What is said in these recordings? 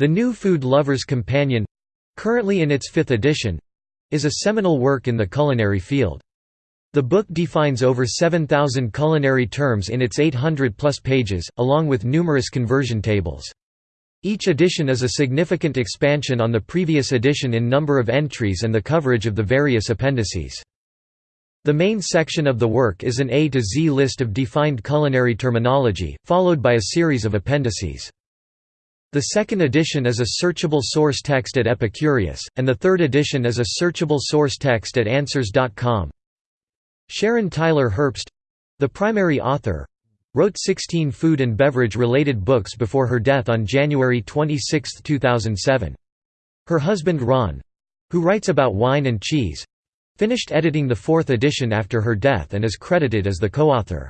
The New Food Lover's Companion—currently in its fifth edition—is a seminal work in the culinary field. The book defines over 7,000 culinary terms in its 800-plus pages, along with numerous conversion tables. Each edition is a significant expansion on the previous edition in number of entries and the coverage of the various appendices. The main section of the work is an A to Z list of defined culinary terminology, followed by a series of appendices. The second edition is a searchable source text at Epicurious, and the third edition is a searchable source text at Answers.com. Sharon Tyler Herbst—the primary author—wrote 16 food and beverage-related books before her death on January 26, 2007. Her husband Ron—who writes about wine and cheese—finished editing the fourth edition after her death and is credited as the co-author.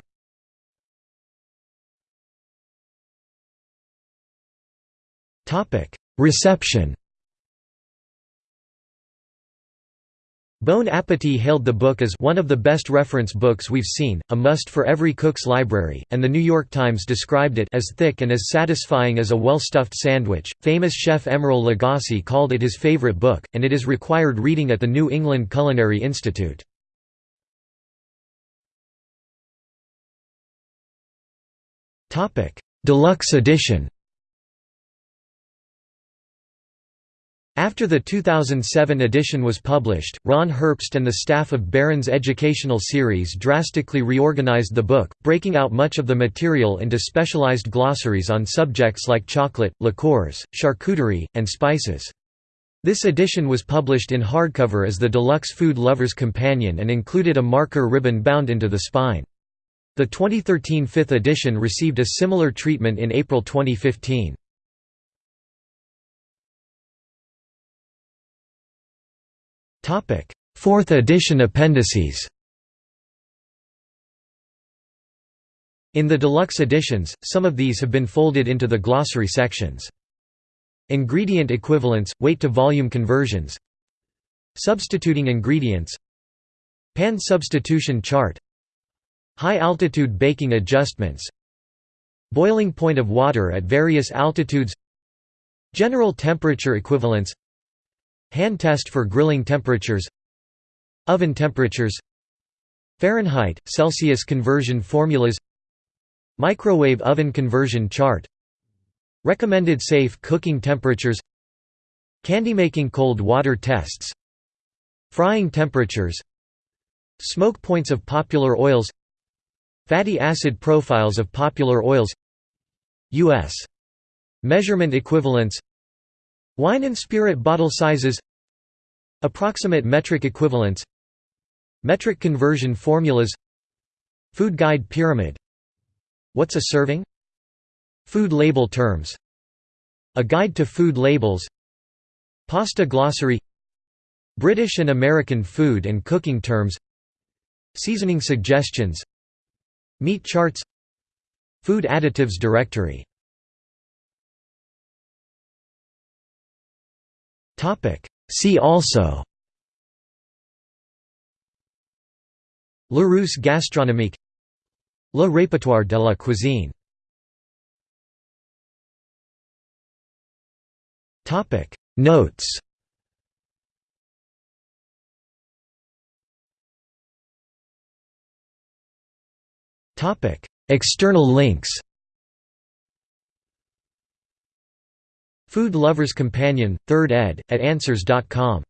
Reception Bon Appetit hailed the book as one of the best reference books we've seen, a must for every cook's library, and The New York Times described it as thick and as satisfying as a well-stuffed sandwich. Famous chef Emeril Lagasse called it his favorite book, and it is required reading at the New England Culinary Institute. Deluxe edition After the 2007 edition was published, Ron Herbst and the staff of Barron's educational series drastically reorganized the book, breaking out much of the material into specialized glossaries on subjects like chocolate, liqueurs, charcuterie, and spices. This edition was published in hardcover as the Deluxe Food Lover's Companion and included a marker ribbon bound into the spine. The 2013 fifth edition received a similar treatment in April 2015. Fourth edition appendices. In the deluxe editions, some of these have been folded into the glossary sections. Ingredient equivalents, weight-to-volume conversions. Substituting ingredients. Pan substitution chart. High-altitude baking adjustments. Boiling point of water at various altitudes. General temperature equivalents Hand test for grilling temperatures Oven temperatures Fahrenheit, Celsius conversion formulas Microwave oven conversion chart Recommended safe cooking temperatures Candy-making cold water tests Frying temperatures Smoke points of popular oils Fatty acid profiles of popular oils U.S. Measurement equivalents Wine and spirit bottle sizes. Approximate metric equivalents. Metric conversion formulas. Food guide pyramid. What's a serving? Food label terms. A guide to food labels. Pasta glossary. British and American food and cooking terms. Seasoning suggestions. Meat charts. Food additives directory See also. Larousse gastronomique. Le répertoire de la cuisine. Notes. External links Food Lover's Companion, 3rd ed., at Answers.com